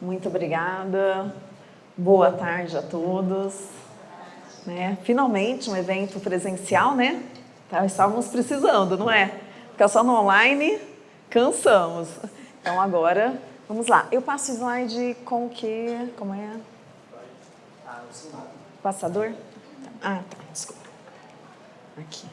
Muito obrigada. Boa tarde a todos. Né? Finalmente um evento presencial, né? Tá, estávamos precisando, não é? Ficar só no online, cansamos. Então agora, vamos lá. Eu passo o slide com o quê? Como é? Passador? Ah, tá, desculpa. Aqui.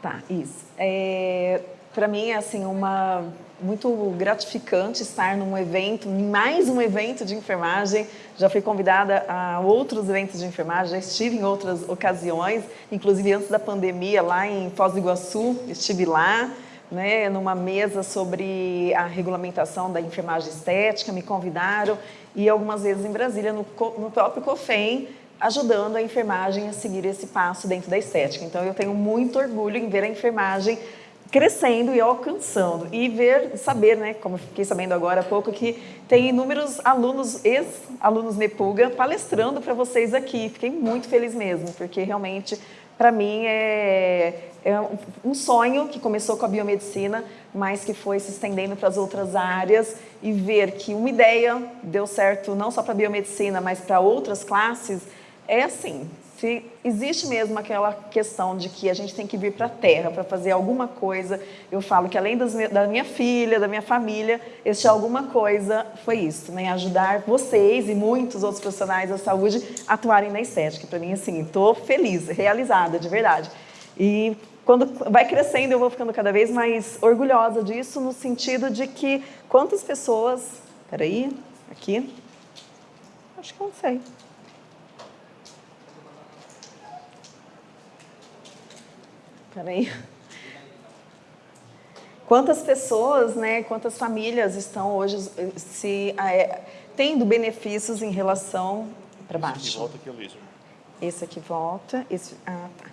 Tá, isso. É, Para mim é assim, uma, muito gratificante estar num evento, mais um evento de enfermagem. Já fui convidada a outros eventos de enfermagem, já estive em outras ocasiões, inclusive antes da pandemia, lá em Foz do Iguaçu, estive lá, né, numa mesa sobre a regulamentação da enfermagem estética, me convidaram, e algumas vezes em Brasília, no, no próprio COFEM, ajudando a enfermagem a seguir esse passo dentro da estética. Então, eu tenho muito orgulho em ver a enfermagem crescendo e alcançando e ver, saber, né, como fiquei sabendo agora há pouco, que tem inúmeros alunos, ex-alunos Nepuga, palestrando para vocês aqui. Fiquei muito feliz mesmo, porque realmente, para mim, é, é um sonho que começou com a biomedicina, mas que foi se estendendo para as outras áreas e ver que uma ideia deu certo não só para a biomedicina, mas para outras classes, é assim, se existe mesmo aquela questão de que a gente tem que vir para a Terra para fazer alguma coisa, eu falo que além das, da minha filha, da minha família, este alguma coisa foi isso, né? ajudar vocês e muitos outros profissionais da saúde a atuarem na estética. Para mim, assim, estou feliz, realizada, de verdade. E quando vai crescendo, eu vou ficando cada vez mais orgulhosa disso, no sentido de que quantas pessoas... Peraí, aqui... Acho que eu não sei. Peraí. Quantas pessoas, né, quantas famílias estão hoje se é, tendo benefícios em relação para baixo? Esse aqui volta aqui. Esse aqui volta, esse, ah, tá.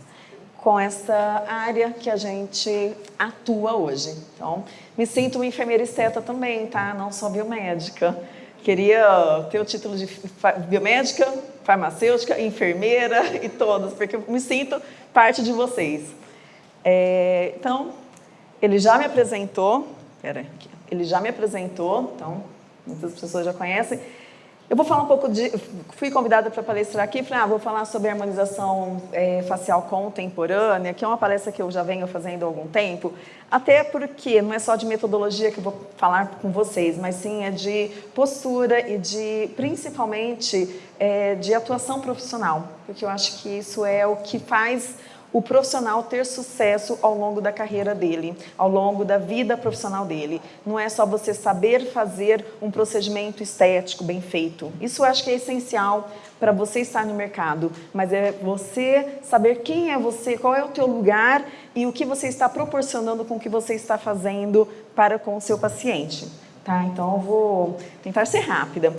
com essa área que a gente atua hoje. Então, me sinto uma enfermeira esteta também, tá? Não só biomédica. Queria ter o título de biomédica, farmacêutica, enfermeira e todas, porque eu me sinto parte de vocês. É, então, ele já me apresentou, pera, ele já me apresentou, então, muitas pessoas já conhecem. Eu vou falar um pouco de, fui convidada para palestrar aqui, falei, ah, vou falar sobre harmonização é, facial contemporânea, que é uma palestra que eu já venho fazendo há algum tempo, até porque não é só de metodologia que eu vou falar com vocês, mas sim é de postura e de, principalmente, é, de atuação profissional, porque eu acho que isso é o que faz o profissional ter sucesso ao longo da carreira dele, ao longo da vida profissional dele. Não é só você saber fazer um procedimento estético bem feito. Isso eu acho que é essencial para você estar no mercado, mas é você saber quem é você, qual é o teu lugar e o que você está proporcionando com o que você está fazendo para com o seu paciente. Tá? Então eu vou tentar ser rápida.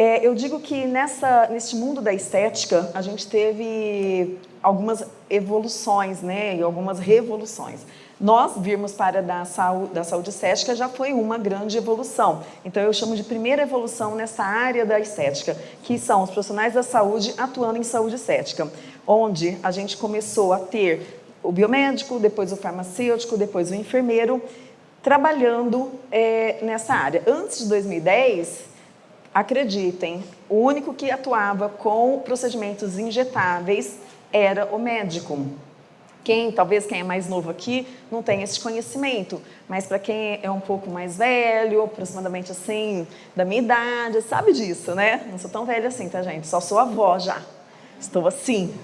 É, eu digo que nessa, neste mundo da estética, a gente teve algumas evoluções né, e algumas revoluções. Nós virmos para da saúde, da saúde estética já foi uma grande evolução. Então eu chamo de primeira evolução nessa área da estética, que são os profissionais da saúde atuando em saúde estética, onde a gente começou a ter o biomédico, depois o farmacêutico, depois o enfermeiro, trabalhando é, nessa área. Antes de 2010, Acreditem, o único que atuava com procedimentos injetáveis era o médico. Quem, talvez quem é mais novo aqui, não tem esse conhecimento, mas para quem é um pouco mais velho, aproximadamente assim, da minha idade, sabe disso, né? Não sou tão velha assim, tá gente? Só sou avó já. Estou assim,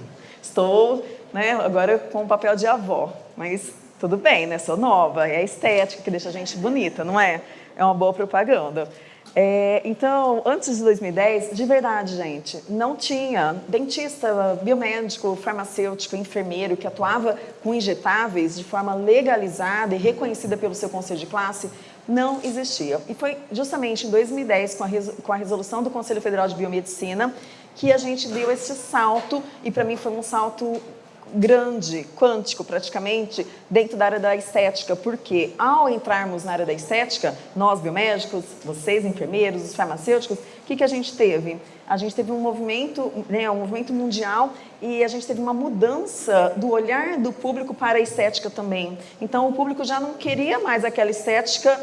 estou né, agora com o papel de avó, mas tudo bem, né? Sou nova, é a estética que deixa a gente bonita, não é? É uma boa propaganda. É, então, antes de 2010, de verdade, gente, não tinha dentista, biomédico, farmacêutico, enfermeiro que atuava com injetáveis de forma legalizada e reconhecida pelo seu conselho de classe, não existia. E foi justamente em 2010, com a, com a resolução do Conselho Federal de Biomedicina, que a gente deu esse salto, e para mim foi um salto grande, quântico praticamente, dentro da área da estética, porque ao entrarmos na área da estética, nós biomédicos, vocês enfermeiros, os farmacêuticos, o que, que a gente teve? A gente teve um movimento, né, um movimento mundial e a gente teve uma mudança do olhar do público para a estética também. Então o público já não queria mais aquela estética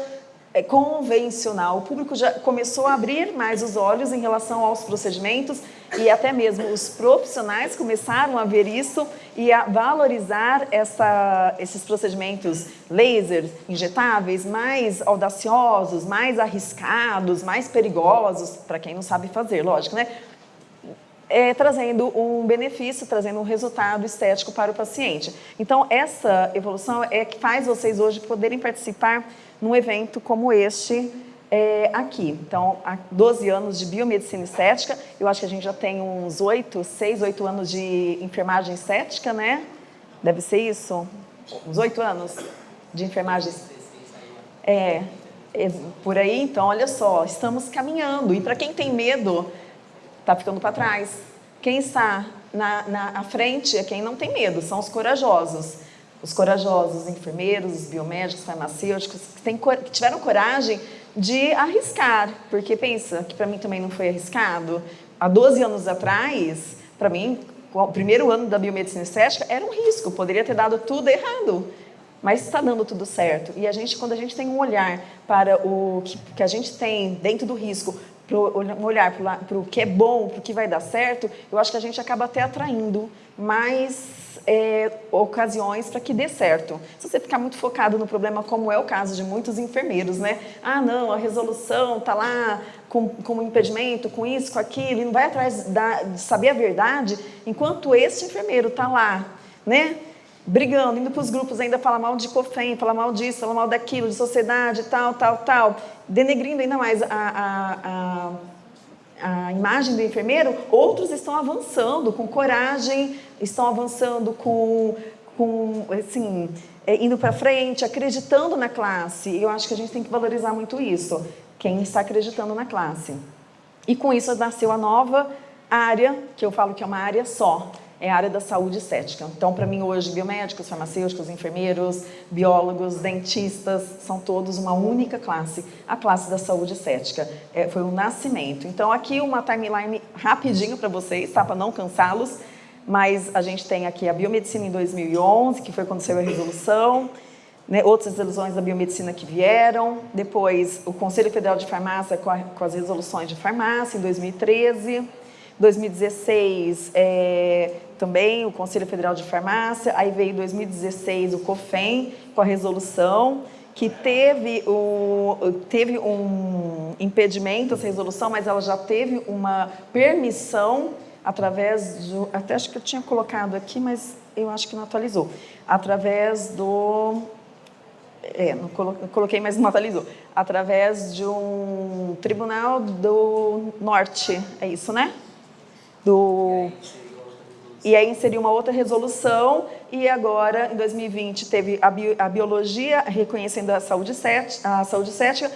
é, convencional. O público já começou a abrir mais os olhos em relação aos procedimentos e até mesmo os profissionais começaram a ver isso e a valorizar essa, esses procedimentos laser, injetáveis, mais audaciosos, mais arriscados, mais perigosos, para quem não sabe fazer, lógico, né? É, trazendo um benefício, trazendo um resultado estético para o paciente. Então, essa evolução é que faz vocês hoje poderem participar num evento como este, é, aqui. Então, há 12 anos de biomedicina estética, eu acho que a gente já tem uns 8, 6, 8 anos de enfermagem estética, né? Deve ser isso? Uns 8 anos de enfermagem. É, é, por aí, então, olha só, estamos caminhando. E para quem tem medo, está ficando para trás. Quem está na, na frente é quem não tem medo, são os corajosos. Os corajosos, os enfermeiros, os biomédicos, farmacêuticos, que, tem, que tiveram coragem de arriscar, porque pensa que para mim também não foi arriscado. Há 12 anos atrás, para mim, o primeiro ano da biomedicina estética era um risco, poderia ter dado tudo errado, mas está dando tudo certo. E a gente, quando a gente tem um olhar para o que, que a gente tem dentro do risco, um olhar para o que é bom, para o que vai dar certo, eu acho que a gente acaba até atraindo mais é, ocasiões para que dê certo. Se você ficar muito focado no problema, como é o caso de muitos enfermeiros, né? Ah, não, a resolução está lá com, com um impedimento, com isso, com aquilo, e não vai atrás da, de saber a verdade, enquanto esse enfermeiro está lá, né? brigando, indo para os grupos ainda falar mal de COFEM, falar mal disso, falar mal daquilo, de sociedade, tal, tal, tal, denegrindo ainda mais a, a, a a imagem do enfermeiro, outros estão avançando com coragem, estão avançando com, com assim, é, indo para frente, acreditando na classe. E eu acho que a gente tem que valorizar muito isso, quem está acreditando na classe. E com isso nasceu a nova área, que eu falo que é uma área só, é a área da saúde estética. Então, para mim, hoje, biomédicos, farmacêuticos, enfermeiros, biólogos, dentistas, são todos uma única classe, a classe da saúde estética. É, foi um nascimento. Então, aqui uma timeline rapidinho para vocês, tá? para não cansá-los, mas a gente tem aqui a biomedicina em 2011, que foi quando saiu a resolução, né, outras resoluções da biomedicina que vieram, depois o Conselho Federal de Farmácia com, a, com as resoluções de farmácia em 2013, 2016, é, também o Conselho Federal de Farmácia, aí veio 2016 o COFEM com a resolução, que teve, o, teve um impedimento essa resolução, mas ela já teve uma permissão através do, até acho que eu tinha colocado aqui, mas eu acho que não atualizou, através do, é, não coloquei, mas não atualizou, através de um tribunal do norte, é isso, né? Do e aí inseriu uma outra resolução e agora, em 2020, teve a, bio, a biologia reconhecendo a saúde, set, a saúde cética.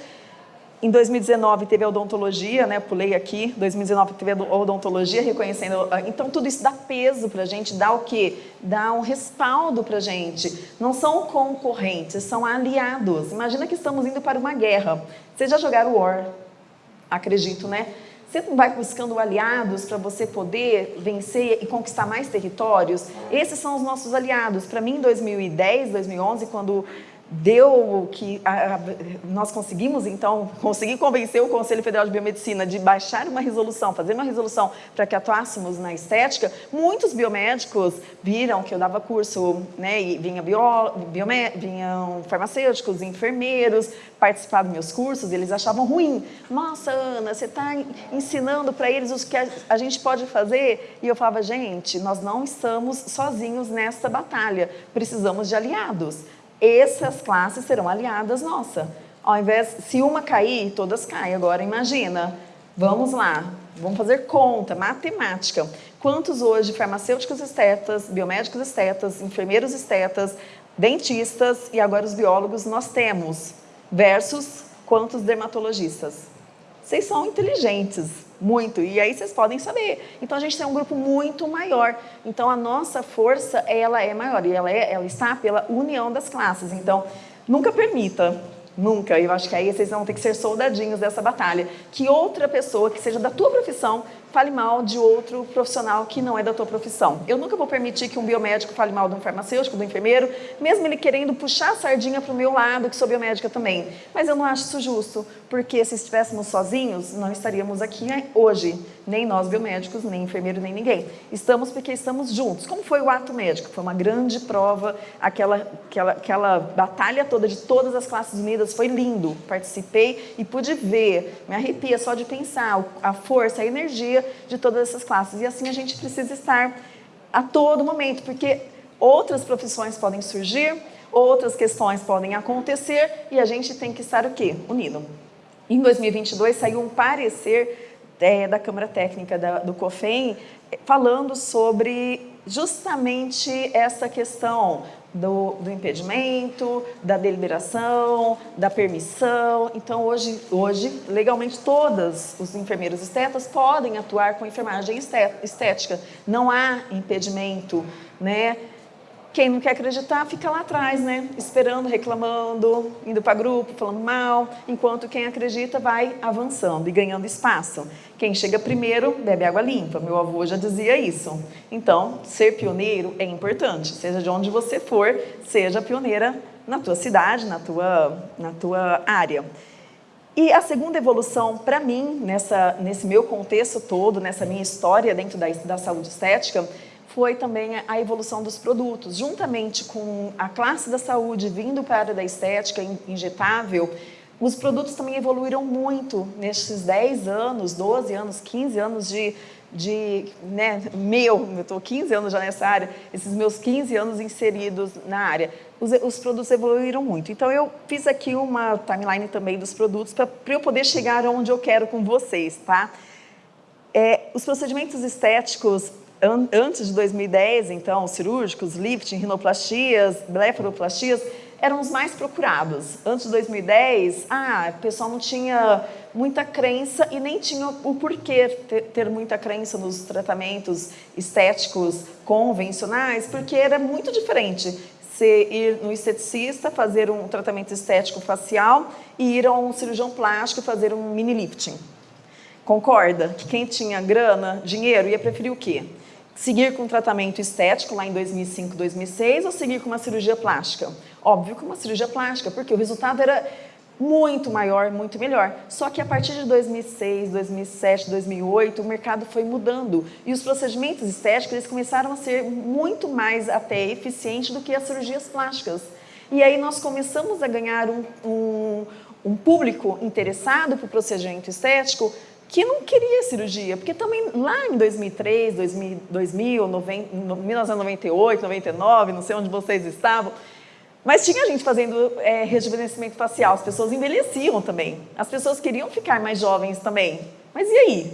Em 2019 teve a odontologia, né? Pulei aqui. 2019 teve a odontologia reconhecendo. Então tudo isso dá peso para a gente, dá o quê? Dá um respaldo para a gente. Não são concorrentes, são aliados. Imagina que estamos indo para uma guerra. Vocês já jogaram War? Acredito, né? Você não vai buscando aliados para você poder vencer e conquistar mais territórios? Esses são os nossos aliados. Para mim, em 2010, 2011, quando deu que a, a, nós conseguimos, então, conseguir convencer o Conselho Federal de Biomedicina de baixar uma resolução, fazer uma resolução para que atuássemos na estética, muitos biomédicos viram que eu dava curso, né, e vinha bio, biomé, vinham farmacêuticos, enfermeiros, participar dos meus cursos, eles achavam ruim. Nossa, Ana, você está ensinando para eles o que a, a gente pode fazer? E eu falava, gente, nós não estamos sozinhos nessa batalha, precisamos de aliados essas classes serão aliadas nossa. Ao invés, se uma cair, todas caem. Agora imagina, vamos lá, vamos fazer conta, matemática. Quantos hoje farmacêuticos estetas, biomédicos estetas, enfermeiros estetas, dentistas e agora os biólogos nós temos? Versus quantos dermatologistas? Vocês são inteligentes, muito, e aí vocês podem saber. Então a gente tem um grupo muito maior. Então a nossa força, ela é maior, e ela, é, ela está pela união das classes. Então, nunca permita Nunca. Eu acho que aí vocês vão ter que ser soldadinhos dessa batalha. Que outra pessoa que seja da tua profissão fale mal de outro profissional que não é da tua profissão. Eu nunca vou permitir que um biomédico fale mal de um farmacêutico, do enfermeiro, mesmo ele querendo puxar a sardinha para o meu lado, que sou biomédica também. Mas eu não acho isso justo, porque se estivéssemos sozinhos, não estaríamos aqui hoje. Nem nós biomédicos, nem enfermeiro, nem ninguém. Estamos porque estamos juntos. Como foi o ato médico? Foi uma grande prova, aquela, aquela, aquela batalha toda de todas as classes unidas, foi lindo. Participei e pude ver, me arrepia só de pensar a força, a energia de todas essas classes. E assim a gente precisa estar a todo momento, porque outras profissões podem surgir, outras questões podem acontecer e a gente tem que estar o quê? Unido. Em 2022 saiu um parecer é, da Câmara Técnica da, do COFEM falando sobre justamente essa questão do, do, impedimento, da deliberação, da permissão. Então, hoje, hoje, legalmente, todos os enfermeiros estetas podem atuar com enfermagem estética. Não há impedimento, né? Quem não quer acreditar fica lá atrás, né? Esperando, reclamando, indo para grupo, falando mal, enquanto quem acredita vai avançando e ganhando espaço. Quem chega primeiro bebe água limpa. Meu avô já dizia isso. Então, ser pioneiro é importante. Seja de onde você for, seja pioneira na tua cidade, na tua, na tua área. E a segunda evolução, para mim, nessa, nesse meu contexto todo, nessa minha história dentro da, da saúde estética, foi também a evolução dos produtos. Juntamente com a classe da saúde vindo para a área da estética injetável, os produtos também evoluíram muito nesses 10 anos, 12 anos, 15 anos de, de né, meu, eu estou 15 anos já nessa área, esses meus 15 anos inseridos na área, os, os produtos evoluíram muito. Então eu fiz aqui uma timeline também dos produtos para eu poder chegar onde eu quero com vocês, tá? É, os procedimentos estéticos antes de 2010, então, cirúrgicos, lifting, rinoplastias, blefaroplastias, eram os mais procurados. Antes de 2010, ah, o pessoal não tinha muita crença e nem tinha o porquê ter, ter muita crença nos tratamentos estéticos convencionais, porque era muito diferente você ir no esteticista, fazer um tratamento estético facial e ir a um cirurgião plástico fazer um mini lifting. Concorda que quem tinha grana, dinheiro, ia preferir o quê? Seguir com tratamento estético lá em 2005, 2006 ou seguir com uma cirurgia plástica? Óbvio que uma cirurgia plástica, porque o resultado era muito maior, muito melhor. Só que a partir de 2006, 2007, 2008, o mercado foi mudando e os procedimentos estéticos eles começaram a ser muito mais até eficientes do que as cirurgias plásticas. E aí nós começamos a ganhar um, um, um público interessado por procedimento estético que não queria cirurgia, porque também lá em 2003, 2000, 2000 90, 1998, 99, não sei onde vocês estavam, mas tinha gente fazendo é, rejuvenescimento facial, as pessoas envelheciam também, as pessoas queriam ficar mais jovens também. Mas e aí?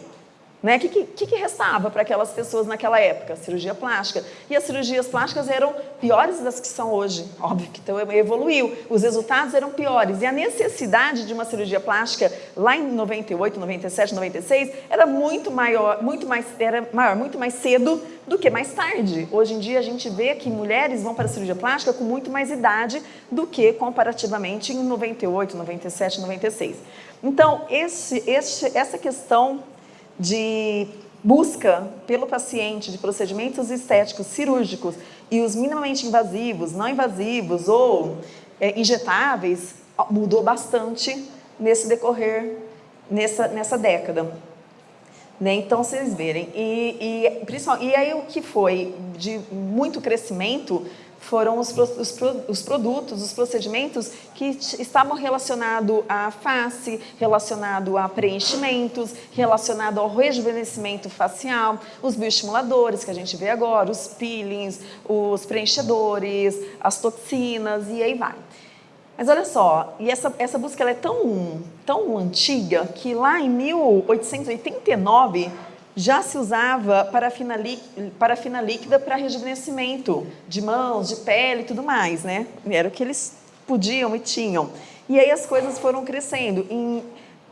Né? O que, que, que, restava para aquelas pessoas naquela época? Cirurgia plástica. E as cirurgias plásticas eram piores das que são hoje. Óbvio que então evoluiu. Os resultados eram piores. E a necessidade de uma cirurgia plástica lá em 98, 97, 96 era muito maior, muito mais, era maior, muito mais cedo do que mais tarde. Hoje em dia a gente vê que mulheres vão para a cirurgia plástica com muito mais idade do que comparativamente em 98, 97, 96. Então, esse, esse, essa questão de busca pelo paciente de procedimentos estéticos cirúrgicos e os minimamente invasivos, não invasivos ou é, injetáveis mudou bastante nesse decorrer, nessa, nessa década. Né? Então, vocês verem. E, e, e aí o que foi de muito crescimento foram os, os, os, produtos, os procedimentos que estavam relacionados à face, relacionado a preenchimentos, relacionado ao rejuvenescimento facial, os bioestimuladores que a gente vê agora, os peelings, os preenchedores, as toxinas e aí vai. Mas olha só, e essa, essa busca é tão, tão antiga que lá em 1889 já se usava parafina, parafina líquida para rejuvenescimento de mãos, de pele e tudo mais, né? Era o que eles podiam e tinham. E aí as coisas foram crescendo. Em,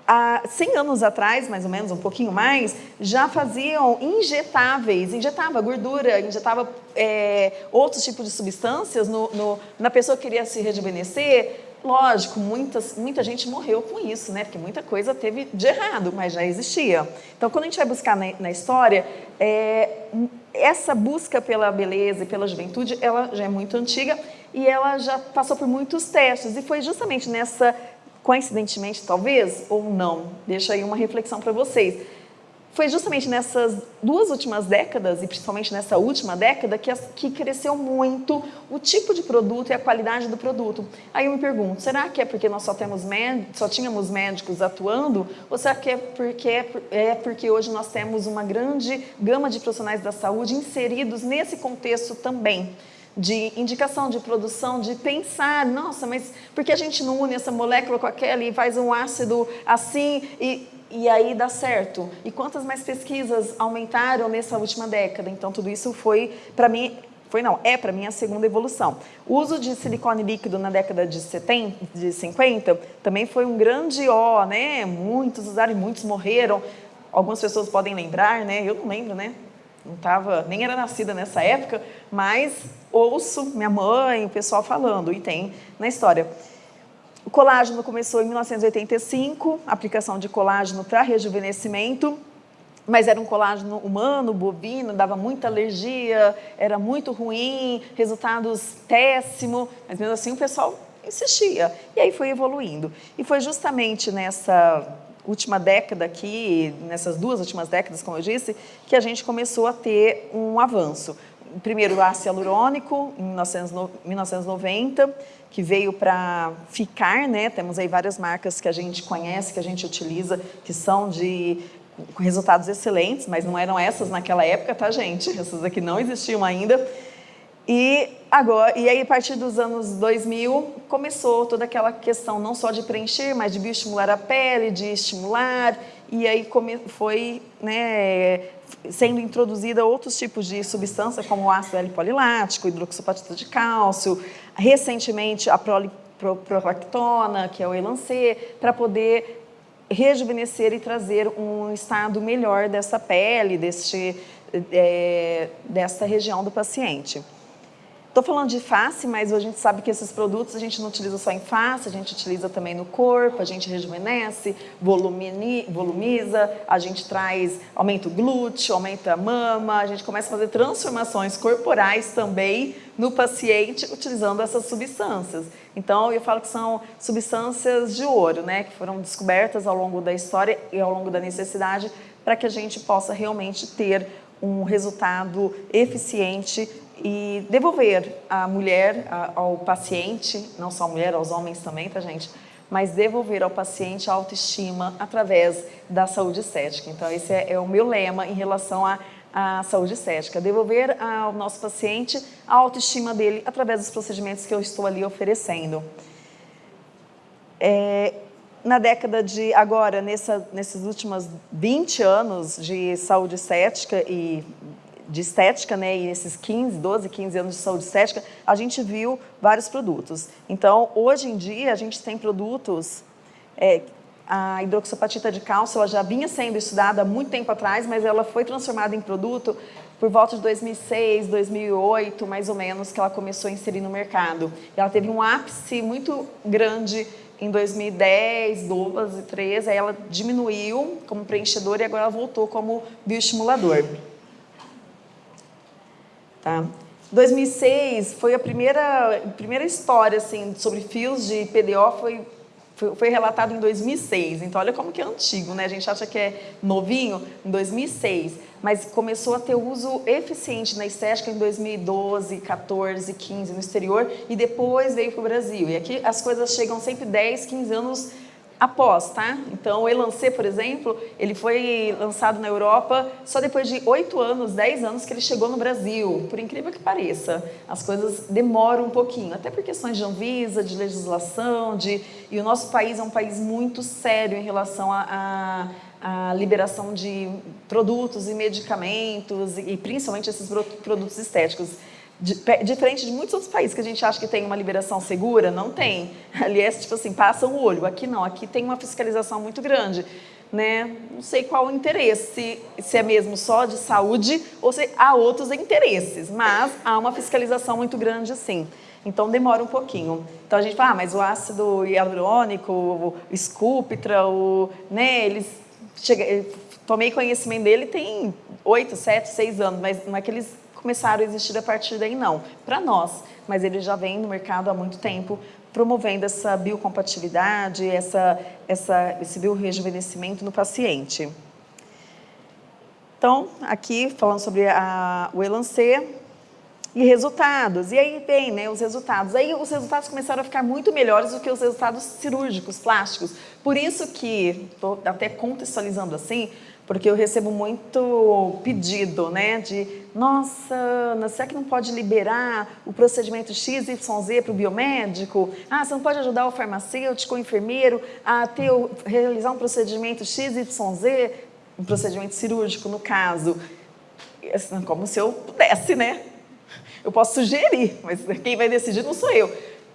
há 100 anos atrás, mais ou menos, um pouquinho mais, já faziam injetáveis, injetava gordura, injetava é, outros tipos de substâncias no, no, na pessoa que queria se rejuvenescer, lógico, muitas, muita gente morreu com isso, né? Porque muita coisa teve de errado, mas já existia. Então, quando a gente vai buscar na, na história, é, essa busca pela beleza e pela juventude, ela já é muito antiga e ela já passou por muitos testes. E foi justamente nessa, coincidentemente talvez, ou não, deixa aí uma reflexão para vocês, foi justamente nessas duas últimas décadas, e principalmente nessa última década, que, que cresceu muito o tipo de produto e a qualidade do produto. Aí eu me pergunto, será que é porque nós só, temos só tínhamos médicos atuando? Ou será que é porque, é porque hoje nós temos uma grande gama de profissionais da saúde inseridos nesse contexto também? de indicação, de produção, de pensar, nossa, mas por que a gente não une essa molécula com aquela e faz um ácido assim e e aí dá certo. E quantas mais pesquisas aumentaram nessa última década? Então, tudo isso foi, para mim, foi não, é para mim a segunda evolução. O uso de silicone líquido na década de, 70, de 50 também foi um grande ó, né? Muitos usaram e muitos morreram. Algumas pessoas podem lembrar, né? Eu não lembro, né? Não tava, nem era nascida nessa época, mas ouço minha mãe, o pessoal falando, e tem na história. O colágeno começou em 1985, aplicação de colágeno para rejuvenescimento, mas era um colágeno humano, bovino, dava muita alergia, era muito ruim, resultados péssimos, mas mesmo assim o pessoal insistia. E aí foi evoluindo. E foi justamente nessa última década aqui, nessas duas últimas décadas, como eu disse, que a gente começou a ter um avanço. Primeiro o ácido hialurônico, em 1990, que veio para ficar, né? Temos aí várias marcas que a gente conhece, que a gente utiliza, que são de resultados excelentes, mas não eram essas naquela época, tá, gente? Essas aqui não existiam ainda. E agora, e aí a partir dos anos 2000 começou toda aquela questão não só de preencher, mas de bioestimular a pele, de estimular, e aí foi né, sendo introduzida outros tipos de substância, como o ácido L-polilático, hidroxapatita de cálcio, recentemente a prolactona, que é o Elancê, para poder rejuvenescer e trazer um estado melhor dessa pele, deste, é, dessa região do paciente. Estou falando de face, mas a gente sabe que esses produtos a gente não utiliza só em face, a gente utiliza também no corpo, a gente rejuvenesce, volumiza, a gente traz, aumenta o glúteo, aumenta a mama, a gente começa a fazer transformações corporais também no paciente utilizando essas substâncias. Então, eu falo que são substâncias de ouro, né, que foram descobertas ao longo da história e ao longo da necessidade para que a gente possa realmente ter um resultado eficiente e devolver a mulher ao paciente, não só a mulher, aos homens também, tá gente? Mas devolver ao paciente a autoestima através da saúde estética. Então esse é, é o meu lema em relação à, à saúde estética, devolver ao nosso paciente a autoestima dele através dos procedimentos que eu estou ali oferecendo. É, na década de agora, nessa, nesses últimos 20 anos de saúde estética e de estética, né, e nesses 15, 12, 15 anos de saúde estética, a gente viu vários produtos. Então, hoje em dia, a gente tem produtos, é, a hidroxapatita de cálcio, ela já vinha sendo estudada há muito tempo atrás, mas ela foi transformada em produto por volta de 2006, 2008, mais ou menos, que ela começou a inserir no mercado. E ela teve um ápice muito grande em 2010, 12, 13, aí ela diminuiu como preenchedor e agora ela voltou como bioestimulador. Tá? 2006 foi a primeira, primeira história assim, sobre fios de PDO, foi, foi, foi, relatado em 2006. Então, olha como que é antigo, né? A gente acha que é novinho, em 2006. Mas começou a ter uso eficiente na estética em 2012, 14, 15 no exterior e depois veio para o Brasil. E aqui as coisas chegam sempre 10, 15 anos após, tá? Então, o Elancê, por exemplo, ele foi lançado na Europa só depois de 8 anos, 10 anos que ele chegou no Brasil. Por incrível que pareça, as coisas demoram um pouquinho, até por questões de Anvisa, de legislação, de... e o nosso país é um país muito sério em relação a, a, a liberação de produtos e medicamentos, e principalmente esses produtos estéticos diferente de muitos outros países que a gente acha que tem uma liberação segura, não tem. Ali é tipo assim, passam o olho. Aqui não, aqui tem uma fiscalização muito grande. Né? Não sei qual o interesse, se é mesmo só de saúde ou se há outros interesses, mas há uma fiscalização muito grande sim. Então demora um pouquinho. Então a gente fala, ah, mas o ácido hialurônico, o Sculptra, o, né, eles chega, tomei conhecimento dele tem oito, sete, seis anos, mas não é que eles começaram a existir a partir daí não, para nós, mas ele já vem no mercado há muito tempo promovendo essa biocompatibilidade, essa, essa, esse biorejuvenescimento no paciente. Então, aqui falando sobre a, o Elancê e resultados. E aí vem né, os resultados. Aí os resultados começaram a ficar muito melhores do que os resultados cirúrgicos, plásticos. Por isso que, estou até contextualizando assim, porque eu recebo muito pedido, né, de, nossa, Ana, será que não pode liberar o procedimento XYZ para o biomédico? Ah, você não pode ajudar o farmacêutico, o enfermeiro a ter, realizar um procedimento XYZ, um procedimento cirúrgico, no caso. Assim, como se eu pudesse, né? Eu posso sugerir, mas quem vai decidir não sou eu.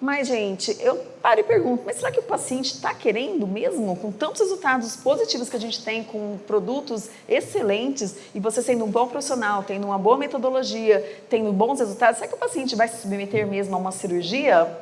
Mas, gente, eu paro e pergunto, mas será que o paciente está querendo mesmo, com tantos resultados positivos que a gente tem, com produtos excelentes, e você sendo um bom profissional, tendo uma boa metodologia, tendo bons resultados, será que o paciente vai se submeter mesmo a uma cirurgia?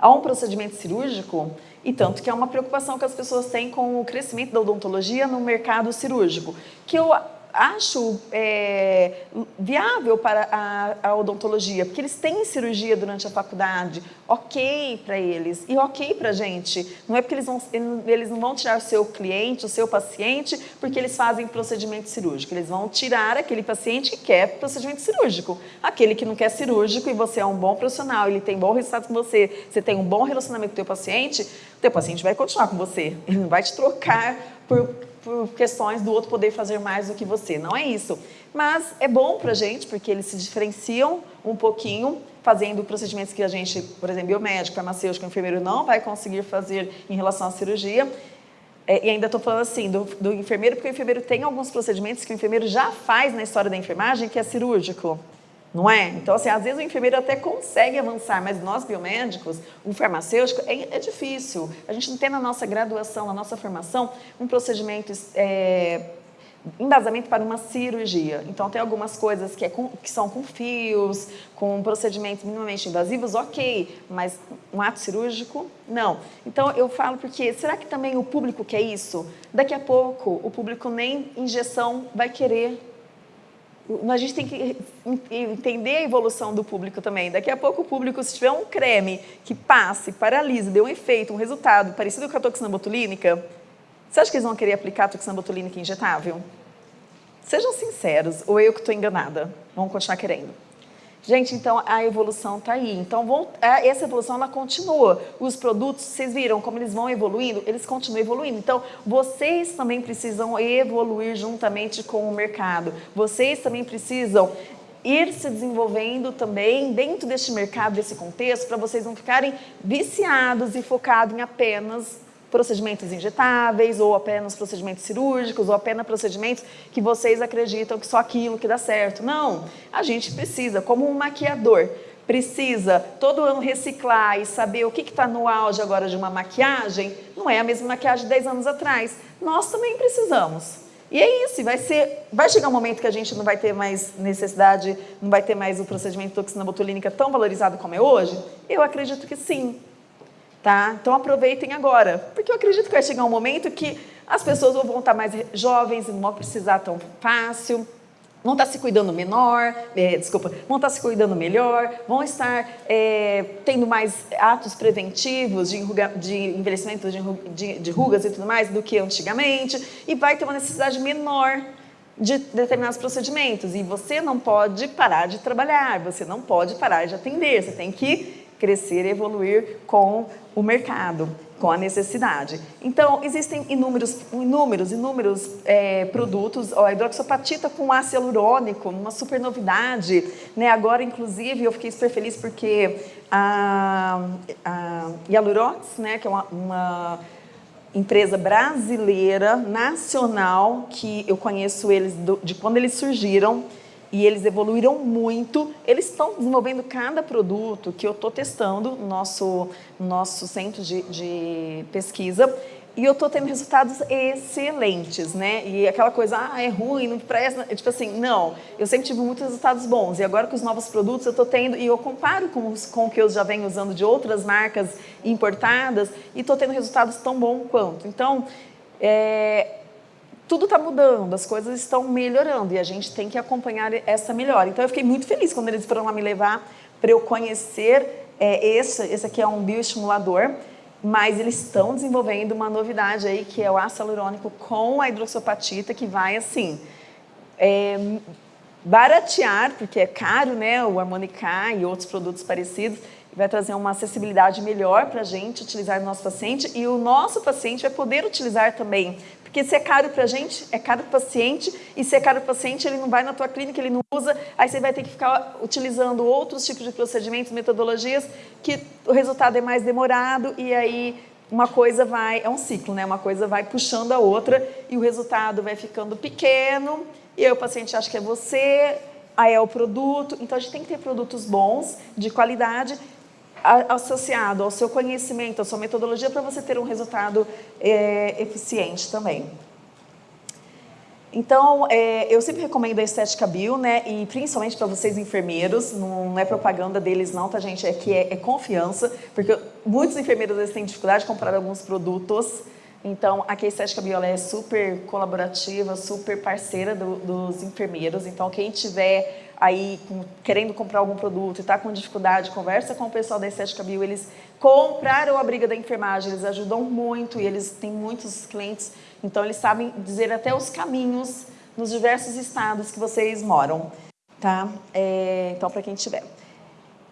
A um procedimento cirúrgico? E tanto que é uma preocupação que as pessoas têm com o crescimento da odontologia no mercado cirúrgico, que eu acho é, viável para a, a, odontologia, porque eles têm cirurgia durante a faculdade, ok para eles e ok para a gente. Não é porque eles, vão, eles não vão tirar o seu cliente, o seu paciente, porque eles fazem procedimento cirúrgico. Eles vão tirar aquele paciente que quer procedimento cirúrgico. Aquele que não quer cirúrgico e você é um bom profissional, ele tem bom resultado com você, você tem um bom relacionamento com o teu paciente, teu paciente vai continuar com você. Ele não vai te trocar por por questões do outro poder fazer mais do que você. Não é isso. Mas é bom para a gente, porque eles se diferenciam um pouquinho, fazendo procedimentos que a gente, por exemplo, biomédico, farmacêutico, enfermeiro não vai conseguir fazer em relação à cirurgia. É, e ainda estou falando assim, do, do enfermeiro, porque o enfermeiro tem alguns procedimentos que o enfermeiro já faz na história da enfermagem, que é cirúrgico não é? Então, assim, às vezes o enfermeiro até consegue avançar, mas nós biomédicos, o farmacêutico, é, é difícil. A gente não tem na nossa graduação, na nossa formação, um procedimento, é, embasamento para uma cirurgia. Então, tem algumas coisas que, é com, que são com fios, com procedimentos minimamente invasivos, ok, mas um ato cirúrgico, não. Então, eu falo porque, será que também o público quer isso? Daqui a pouco, o público nem injeção vai querer a gente tem que entender a evolução do público também. Daqui a pouco o público, se tiver um creme que passe, paralisa, dê um efeito, um resultado parecido com a toxina botulínica, você acha que eles vão querer aplicar a toxina botulínica injetável? Sejam sinceros, ou eu que estou enganada, vão continuar querendo. Gente, então a evolução está aí. Então é, essa evolução ela continua. Os produtos, vocês viram como eles vão evoluindo? Eles continuam evoluindo. Então vocês também precisam evoluir juntamente com o mercado. Vocês também precisam ir se desenvolvendo também dentro deste mercado, desse contexto, para vocês não ficarem viciados e focados em apenas procedimentos injetáveis, ou apenas procedimentos cirúrgicos, ou apenas procedimentos que vocês acreditam que só aquilo que dá certo. Não, a gente precisa, como um maquiador, precisa todo ano reciclar e saber o que está no auge agora de uma maquiagem, não é a mesma maquiagem de 10 anos atrás. Nós também precisamos. E é isso, vai, ser, vai chegar um momento que a gente não vai ter mais necessidade, não vai ter mais o procedimento de toxina botulínica tão valorizado como é hoje? Eu acredito que sim. Tá? Então aproveitem agora, porque eu acredito que vai chegar um momento que as pessoas vão estar mais jovens, não vão precisar tão fácil, vão estar se cuidando menor, é, desculpa, vão estar se cuidando melhor, vão estar é, tendo mais atos preventivos de, enruga, de envelhecimento de, de, de rugas e tudo mais do que antigamente, e vai ter uma necessidade menor de determinados procedimentos. E você não pode parar de trabalhar, você não pode parar de atender, você tem que crescer e evoluir com o mercado, com a necessidade. Então, existem inúmeros, inúmeros, inúmeros é, produtos, ó, a hidroxopatita com ácido hialurônico, uma super novidade, né? Agora, inclusive, eu fiquei super feliz porque a, a Hialurox, né, que é uma, uma empresa brasileira, nacional, que eu conheço eles do, de quando eles surgiram, e eles evoluíram muito. Eles estão desenvolvendo cada produto que eu estou testando no nosso, nosso centro de, de pesquisa. e eu estou tendo resultados excelentes, né? E aquela coisa, ah, é ruim, não presta. Tipo assim, não. Eu sempre tive muitos resultados bons. E agora com os novos produtos eu estou tendo, e eu comparo com, os, com o que eu já venho usando de outras marcas importadas, e estou tendo resultados tão bons quanto. Então, é, tudo está mudando, as coisas estão melhorando e a gente tem que acompanhar essa melhora. Então, eu fiquei muito feliz quando eles foram lá me levar para eu conhecer é, esse. Esse aqui é um bioestimulador mas eles estão desenvolvendo uma novidade aí, que é o ácido hialurônico com a que vai, assim, é, baratear, porque é caro, né, o Harmonica e outros produtos parecidos, vai trazer uma acessibilidade melhor para a gente utilizar no nosso paciente e o nosso paciente vai poder utilizar também porque se é caro para a gente, é caro para o paciente, e se é caro para o paciente, ele não vai na tua clínica, ele não usa, aí você vai ter que ficar utilizando outros tipos de procedimentos, metodologias, que o resultado é mais demorado, e aí uma coisa vai, é um ciclo, né? Uma coisa vai puxando a outra, e o resultado vai ficando pequeno, e aí o paciente acha que é você, aí é o produto. Então, a gente tem que ter produtos bons, de qualidade, associado ao seu conhecimento, à sua metodologia, para você ter um resultado é, eficiente também. Então, é, eu sempre recomendo a Estética Bio, né? E principalmente para vocês enfermeiros, não é propaganda deles não, tá gente? É que é, é confiança, porque muitos enfermeiros vezes têm dificuldade de comprar alguns produtos. Então, aqui a Estética Bio é super colaborativa, super parceira do, dos enfermeiros. Então, quem tiver aí com, querendo comprar algum produto e está com dificuldade, conversa com o pessoal da Estética Bio, eles compraram a briga da enfermagem, eles ajudam muito e eles têm muitos clientes, então eles sabem dizer até os caminhos nos diversos estados que vocês moram, tá? É, então, para quem tiver.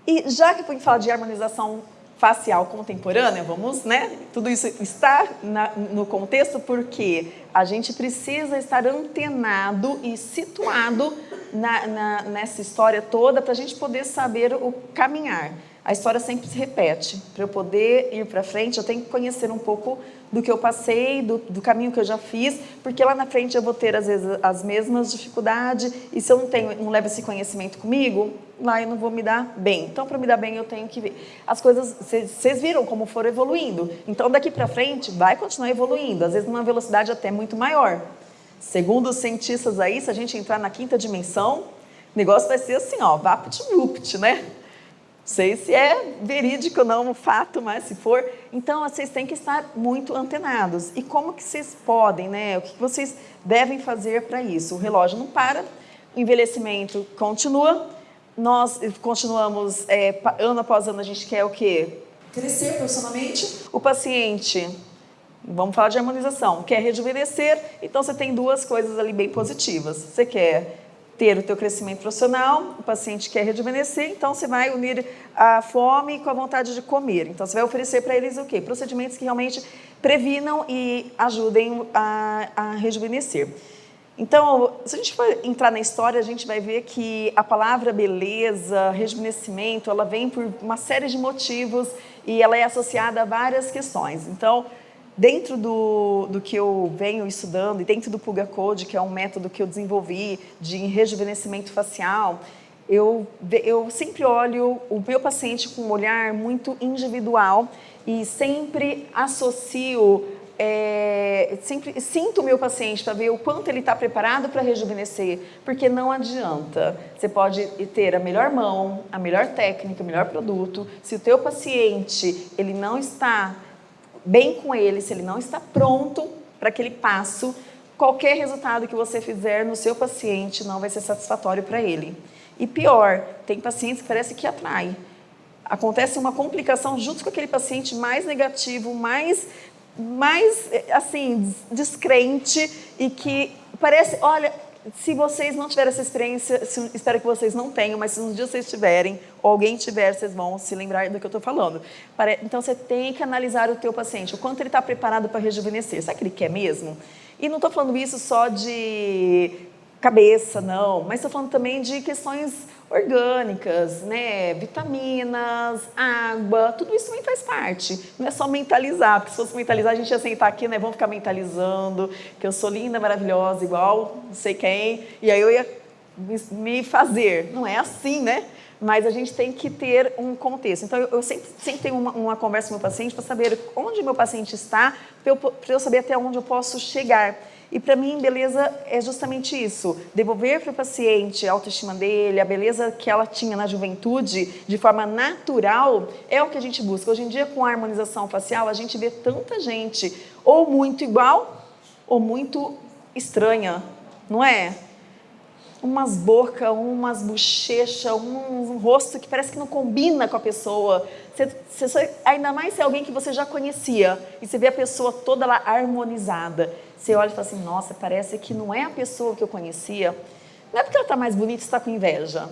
E já que foi falar de harmonização facial contemporânea, vamos, né? Tudo isso está na, no contexto porque a gente precisa estar antenado e situado na, na, nessa história toda para a gente poder saber o caminhar. A história sempre se repete. Para eu poder ir para frente, eu tenho que conhecer um pouco do que eu passei, do, do, caminho que eu já fiz, porque lá na frente eu vou ter, às vezes, as mesmas dificuldades, e se eu não, tenho, não levo esse conhecimento comigo, lá eu não vou me dar bem. Então, para me dar bem, eu tenho que ver. As coisas, vocês viram como foram evoluindo. Então, daqui para frente, vai continuar evoluindo, às vezes numa velocidade até muito maior. Segundo os cientistas aí, se a gente entrar na quinta dimensão, o negócio vai ser assim, ó, vapt-vupt, né? Sei se é verídico não o fato, mas se for. Então, vocês têm que estar muito antenados. E como que vocês podem, né? O que vocês devem fazer para isso? O relógio não para, o envelhecimento continua, nós continuamos, é, ano após ano, a gente quer o quê? Crescer profissionalmente. O paciente Vamos falar de harmonização. Quer rejuvenescer, então você tem duas coisas ali bem positivas. Você quer ter o teu crescimento profissional, o paciente quer rejuvenescer, então você vai unir a fome com a vontade de comer. Então você vai oferecer para eles o quê? Procedimentos que realmente previnam e ajudem a, a rejuvenescer. Então, se a gente for entrar na história, a gente vai ver que a palavra beleza, rejuvenescimento, ela vem por uma série de motivos e ela é associada a várias questões. Então, Dentro do, do que eu venho estudando e dentro do Puga Code, que é um método que eu desenvolvi de rejuvenescimento facial, eu, eu sempre olho o meu paciente com um olhar muito individual e sempre associo, é, sempre sinto o meu paciente para ver o quanto ele está preparado para rejuvenescer, porque não adianta. Você pode ter a melhor mão, a melhor técnica, o melhor produto, se o teu paciente ele não está bem com ele, se ele não está pronto para aquele passo, qualquer resultado que você fizer no seu paciente não vai ser satisfatório para ele. E pior, tem pacientes que parece que atrai. Acontece uma complicação junto com aquele paciente mais negativo, mais, mais assim, descrente e que parece, olha, se vocês não tiverem essa experiência, se, espero que vocês não tenham, mas se um dia vocês tiverem, ou alguém tiver, vocês vão se lembrar do que eu estou falando. Então, você tem que analisar o teu paciente, o quanto ele está preparado para rejuvenescer. O que ele quer mesmo? E não estou falando isso só de cabeça, não, mas estou falando também de questões orgânicas, né? vitaminas, água, tudo isso também faz parte. Não é só mentalizar, porque se fosse mentalizar, a gente ia sentar aqui, né? Vamos ficar mentalizando, que eu sou linda, maravilhosa, igual não sei quem, e aí eu ia me fazer. Não é assim, né? mas a gente tem que ter um contexto. Então, eu, sempre, sempre tenho uma, uma conversa com o meu paciente para saber onde meu paciente está, para eu, eu saber até onde eu posso chegar. E para mim, beleza é justamente isso: devolver para o paciente a autoestima dele, a beleza que ela tinha na juventude, de forma natural, é o que a gente busca. Hoje em dia, com a harmonização facial, a gente vê tanta gente ou muito igual ou muito estranha, não é? Umas bocas, umas bochechas, um, um, rosto que parece que não combina com a pessoa. Ainda mais se é alguém que você já conhecia e você vê a pessoa toda lá harmonizada. Você olha e fala assim, nossa, parece que não é a pessoa que eu conhecia. Não é porque ela está mais bonita e está com inveja.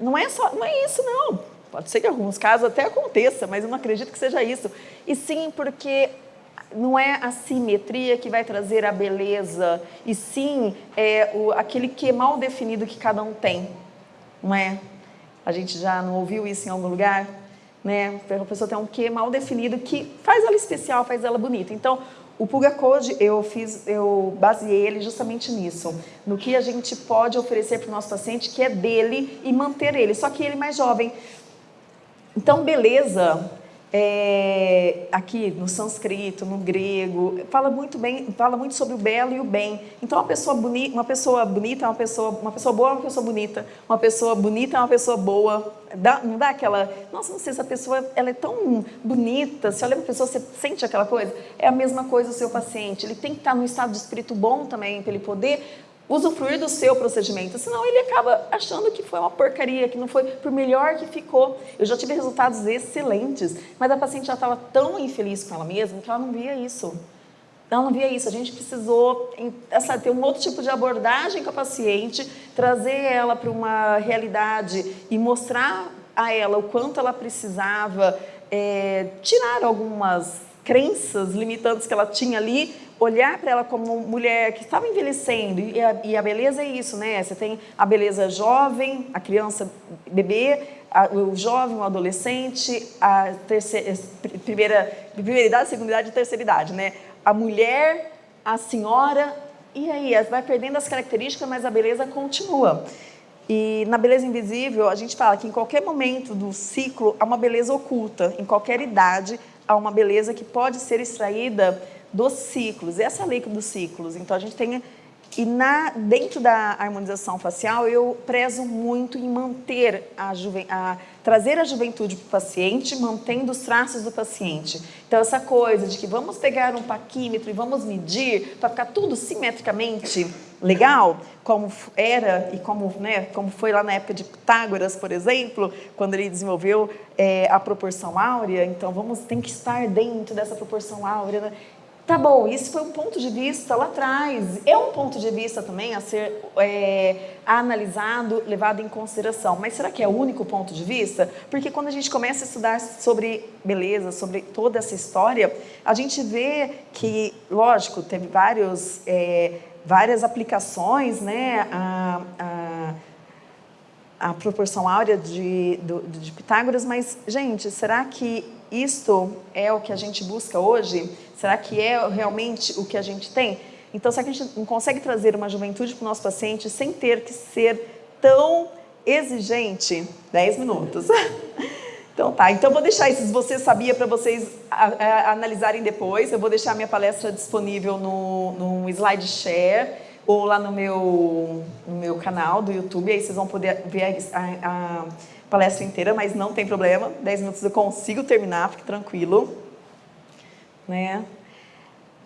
Não é, só, não é isso, não. Pode ser que em alguns casos até aconteça, mas eu não acredito que seja isso. E sim porque não é a simetria que vai trazer a beleza, e sim é o, aquele que mal definido que cada um tem. Não é? A gente já não ouviu isso em algum lugar? Né? A pessoa tem um que mal definido que faz ela especial, faz ela bonita. Então, o Pulga Code, eu fiz, eu baseei ele justamente nisso, no que a gente pode oferecer para o nosso paciente, que é dele e manter ele, só que ele mais jovem. Então, beleza, é, aqui no sânscrito, no grego, fala muito bem, fala muito sobre o belo e o bem. Então, uma pessoa bonita, uma pessoa bonita é uma pessoa, uma pessoa boa é uma pessoa bonita, uma pessoa bonita é uma pessoa boa. Dá, não dá aquela, nossa, não sei se a pessoa ela é tão bonita, se olha para a pessoa, você sente aquela coisa? É a mesma coisa o seu paciente, ele tem que estar no estado de espírito bom também, para ele poder usufruir do seu procedimento, senão ele acaba achando que foi uma porcaria, que não foi por melhor que ficou. Eu já tive resultados excelentes, mas a paciente já estava tão infeliz com ela mesma que ela não via isso. Ela não via isso. A gente precisou essa, ter um outro tipo de abordagem com a paciente, trazer ela para uma realidade e mostrar a ela o quanto ela precisava é, tirar algumas crenças limitantes que ela tinha ali olhar para ela como mulher que estava envelhecendo, e a, e a, beleza é isso, né? Você tem a beleza jovem, a criança, bebê, a, o jovem, o adolescente, a terceira, primeira, primeira idade, segunda idade e terceira idade, né? A mulher, a senhora, e aí, vai perdendo as características, mas a beleza continua. E na beleza invisível, a gente fala que em qualquer momento do ciclo há uma beleza oculta, em qualquer idade há uma beleza que pode ser extraída dos ciclos, essa lei dos ciclos. Então, a gente tem... E na, dentro da harmonização facial, eu prezo muito em manter a, a trazer a juventude para o paciente, mantendo os traços do paciente. Então, essa coisa de que vamos pegar um paquímetro e vamos medir para ficar tudo simetricamente legal, como era e como, né, como foi lá na época de Pitágoras, por exemplo, quando ele desenvolveu é, a proporção áurea. Então, vamos tem que estar dentro dessa proporção áurea. Né? Tá bom, isso foi um ponto de vista lá atrás. É um ponto de vista também a ser é, analisado, levado em consideração. Mas será que é o único ponto de vista? Porque quando a gente começa a estudar sobre beleza, sobre toda essa história, a gente vê que, lógico, teve vários, é, várias aplicações, né? A, a, a proporção áurea de, de, de Pitágoras, mas, gente, será que isto é o que a gente busca hoje? Será que é realmente o que a gente tem? Então, será que a gente não consegue trazer uma juventude para o nosso paciente sem ter que ser tão exigente? 10 minutos. Então tá, então vou deixar isso, se você sabia, para vocês a, a, analisarem depois. Eu vou deixar minha palestra disponível no, no SlideShare ou lá no meu, no meu canal do YouTube, aí vocês vão poder ver a, a palestra inteira, mas não tem problema, 10 minutos eu consigo terminar, fique tranquilo né?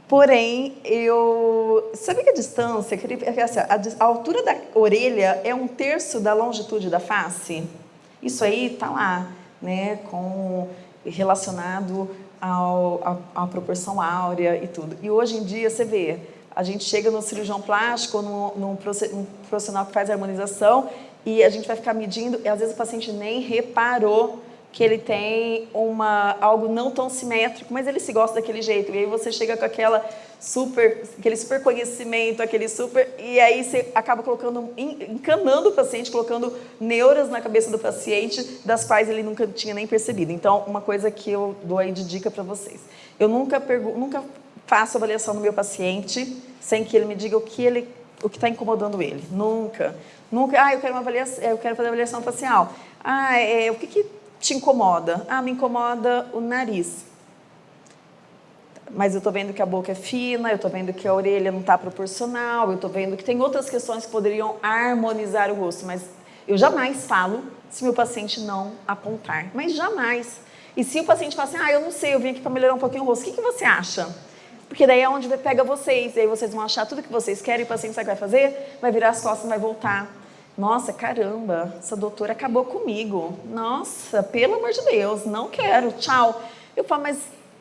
Porém, eu... Sabia que a distância, assim, a altura da orelha é um terço da longitude da face? Isso aí está lá, né? Com, relacionado ao, proporção áurea e tudo. E hoje em dia, você vê, a gente chega no cirurgião plástico, num, num profissional que faz harmonização, e a gente vai ficar medindo, e às vezes o paciente nem reparou que ele tem uma, algo não tão simétrico, mas ele se gosta daquele jeito. E aí você chega com aquela super, aquele super conhecimento, aquele super... E aí você acaba colocando, encanando o paciente, colocando neuras na cabeça do paciente, das quais ele nunca tinha nem percebido. Então, uma coisa que eu dou aí de dica para vocês. Eu nunca, nunca faço avaliação no meu paciente sem que ele me diga o que ele o que está incomodando ele. Nunca. Nunca, ah, eu quero, uma avaliação, eu quero fazer avaliação facial. Ah, é, o que, que te incomoda? Ah, me incomoda o nariz. Mas eu estou vendo que a boca é fina, eu estou vendo que a orelha não está proporcional, eu estou vendo que tem outras questões que poderiam harmonizar o rosto, mas eu jamais falo se meu paciente não apontar, mas jamais. E se o paciente fala assim, ah, eu não sei, eu vim aqui para melhorar um pouquinho o rosto, o que, que você acha? Porque daí é onde pega vocês, e aí vocês vão achar tudo que vocês querem, e o paciente sabe o que vai fazer? Vai virar as costas vai voltar. Nossa, caramba, essa doutora acabou comigo. Nossa, pelo amor de Deus, não quero, tchau. Eu falo, mas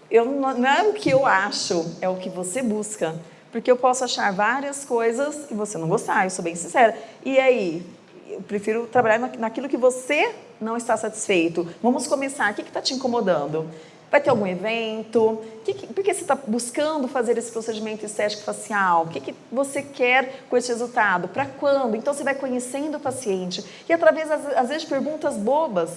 eu, não é o que eu acho, é o que você busca. Porque eu posso achar várias coisas e você não gostar, eu sou bem sincera. E aí, eu prefiro trabalhar naquilo que você não está satisfeito. Vamos começar, o que está te incomodando? Vai ter algum evento? Que que, por que você está buscando fazer esse procedimento estético facial? O que, que você quer com esse resultado? Para quando? Então você vai conhecendo o paciente e através, às vezes, de perguntas bobas,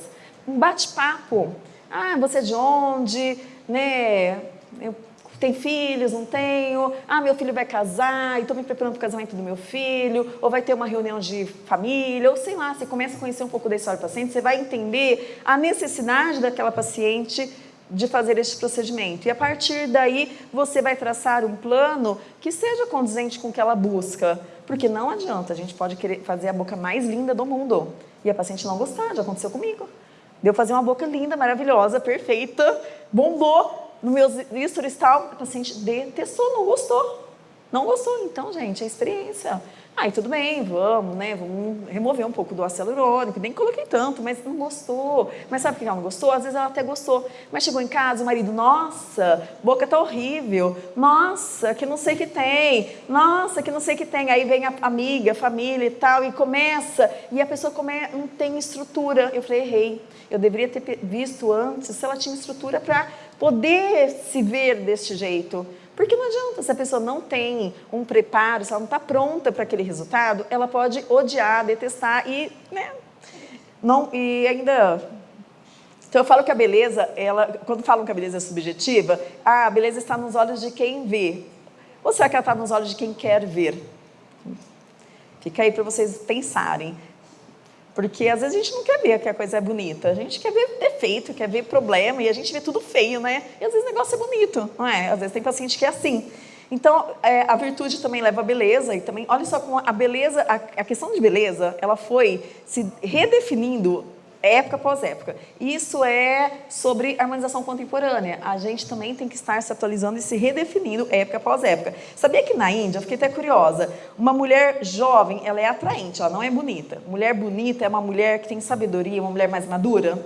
um bate-papo. Ah, você é de onde? Né? Eu tem filhos, não tenho? Ah, meu filho vai casar e estou me preparando para o casamento do meu filho, ou vai ter uma reunião de família, ou sei lá, você começa a conhecer um pouco da história do paciente, você vai entender a necessidade daquela paciente de fazer este procedimento. E a partir daí, você vai traçar um plano que seja condizente com o que ela busca. Porque não adianta, a gente pode querer fazer a boca mais linda do mundo e a paciente não gostar, já aconteceu comigo. Deu fazer uma boca linda, maravilhosa, perfeita, bombou no meu history tal, a paciente detestou, não gostou. Não gostou, então, gente, é experiência. Aí tudo bem, vamos, né? Vamos remover um pouco do ácido hialurônico, nem coloquei tanto, mas não gostou. Mas sabe por que ela não gostou? Às vezes ela até gostou. Mas chegou em casa, o marido, nossa, boca tá horrível. Nossa, que não sei que tem. Nossa, que não sei que tem. Aí vem a amiga, a família e tal, e começa. E a pessoa come, não tem estrutura. Eu falei, errei. Eu deveria ter visto antes se ela tinha estrutura para poder se ver deste jeito. Porque não adianta, se a pessoa não tem um preparo, se ela não está pronta para aquele resultado, ela pode odiar, detestar e, né, não, e ainda... Então eu falo que a beleza, ela, quando falam que a beleza é subjetiva, ah, a beleza está nos olhos de quem vê. Ou será que ela está nos olhos de quem quer ver? Fica aí para vocês pensarem. Porque às vezes a gente não quer ver que a coisa é bonita, a gente quer ver defeito, quer ver problema e a gente vê tudo feio, né? E às vezes o negócio é bonito, não é? Às vezes tem paciente que é assim. Então, é, a virtude também leva a beleza e também, olha só como a beleza, a, a questão de beleza, ela foi se redefinindo época após época. Isso é sobre harmonização contemporânea. A gente também tem que estar se atualizando e se redefinindo época após época. Sabia que na Índia, eu fiquei até curiosa, uma mulher jovem, ela é atraente, ela não é bonita. Mulher bonita é uma mulher que tem sabedoria, uma mulher mais madura.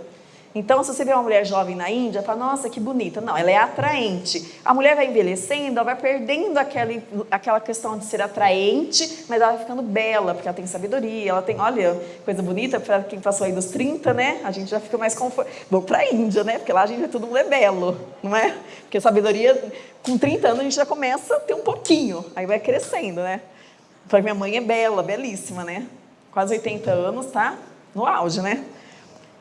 Então, se você vê uma mulher jovem na Índia, fala, nossa, que bonita. Não, ela é atraente. A mulher vai envelhecendo, ela vai perdendo aquela, aquela questão de ser atraente, mas ela vai ficando bela, porque ela tem sabedoria, ela tem, olha, coisa bonita, para quem passou aí dos 30, né? A gente já fica mais confortável. Vou para a Índia, né? Porque lá a gente vê todo mundo é belo, não é? Porque sabedoria, com 30 anos a gente já começa a ter um pouquinho, aí vai crescendo, né? Falei, minha mãe é bela, belíssima, né? Quase 80 anos, tá? No auge, né?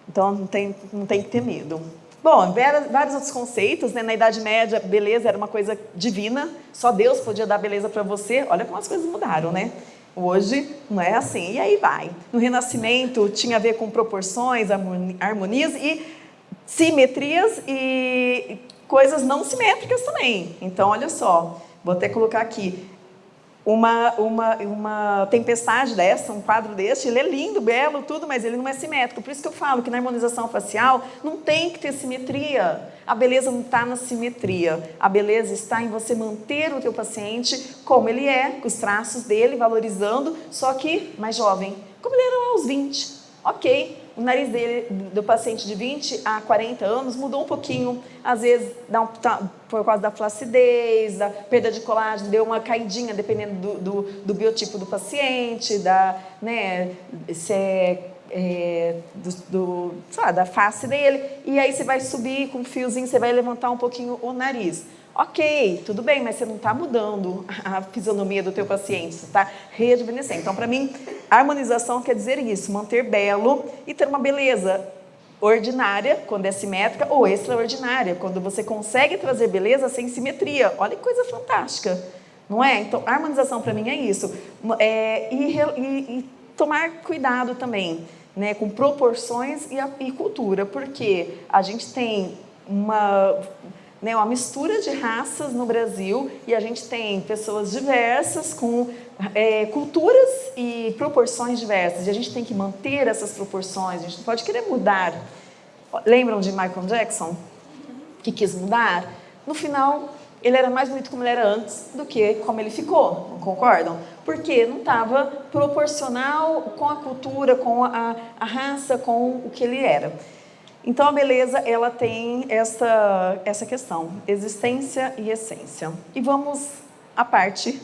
Então, não tem, não tem que ter medo. Bom, vários outros conceitos, né? Na Idade Média, beleza era uma coisa divina, só Deus podia dar beleza para você. Olha como as coisas mudaram, né? Hoje não é assim, e aí vai. No Renascimento tinha a ver com proporções, harmonias e simetrias e coisas não simétricas também. Então, olha só, vou até colocar aqui, uma, uma, uma tempestade dessa, um quadro desse, ele é lindo, belo, tudo, mas ele não é simétrico. Por isso que eu falo que na harmonização facial não tem que ter simetria. A beleza não está na simetria. A beleza está em você manter o teu paciente como ele é, com os traços dele, valorizando, só que mais jovem, como ele era aos 20. Ok, o nariz dele, do paciente de 20 a 40 anos mudou um pouquinho, às vezes dá um, tá, por causa da flacidez, da perda de colágeno, deu uma caidinha dependendo do, do, do biotipo do paciente, da, né, se é, é, do, do, lá, da face dele, e aí você vai subir com um fiozinho, você vai levantar um pouquinho o nariz. Ok, tudo bem, mas você não está mudando a fisionomia do teu paciente, você está rejuvenescendo. Então, para mim, harmonização quer dizer isso, manter belo e ter uma beleza ordinária, quando é simétrica, ou extraordinária, quando você consegue trazer beleza sem simetria. Olha que coisa fantástica, não é? Então, harmonização para mim é isso. É, e, e, e tomar cuidado também né, com proporções e, a, e cultura, porque a gente tem uma, né, uma mistura de raças no Brasil e a gente tem pessoas diversas com é, culturas e proporções diversas. E a gente tem que manter essas proporções, a gente não pode querer mudar. Lembram de Michael Jackson? Que quis mudar? No final, ele era mais bonito como ele era antes do que como ele ficou, não concordam? Porque não estava proporcional com a cultura, com a, a raça, com o que ele era. Então, a beleza, ela tem essa, essa questão, existência e essência. E vamos à parte,